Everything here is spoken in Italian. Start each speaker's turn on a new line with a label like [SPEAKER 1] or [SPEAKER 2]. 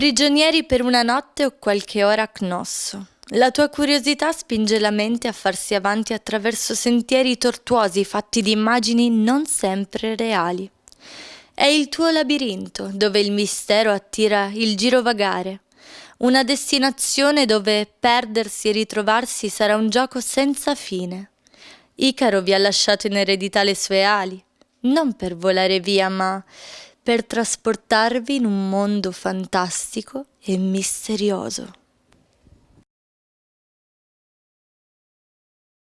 [SPEAKER 1] Prigionieri per una notte o qualche ora a Cnosso. La tua curiosità spinge la mente a farsi avanti attraverso sentieri tortuosi fatti di immagini non sempre reali. È il tuo labirinto dove il mistero attira il girovagare, una destinazione dove perdersi e ritrovarsi sarà un gioco senza fine. Icaro vi ha lasciato in eredità le sue ali, non per volare via, ma per trasportarvi in un mondo fantastico e misterioso.